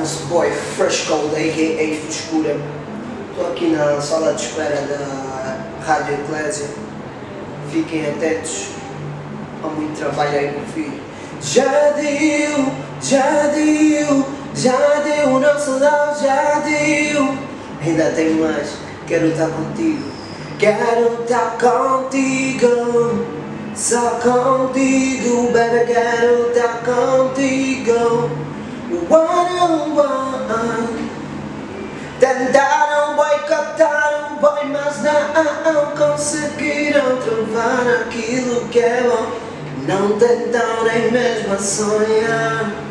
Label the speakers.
Speaker 1: Chama-se Boy Fresh Cold, a.k.a. Frescura. Estou aqui na sala de espera da Rádio Eclésia. Fiquem atentos. Há muito trabalho aí no filho. Já deu, já deu, já deu, o nosso love já deu. Ainda tem mais, quero estar contigo. Quero estar contigo. Só contigo, baby, quero estar contigo. One on one. Tentaram boicotar o boy, mas não conseguiram trovar aquilo que é bom. Não tentarem mesmo sonhar.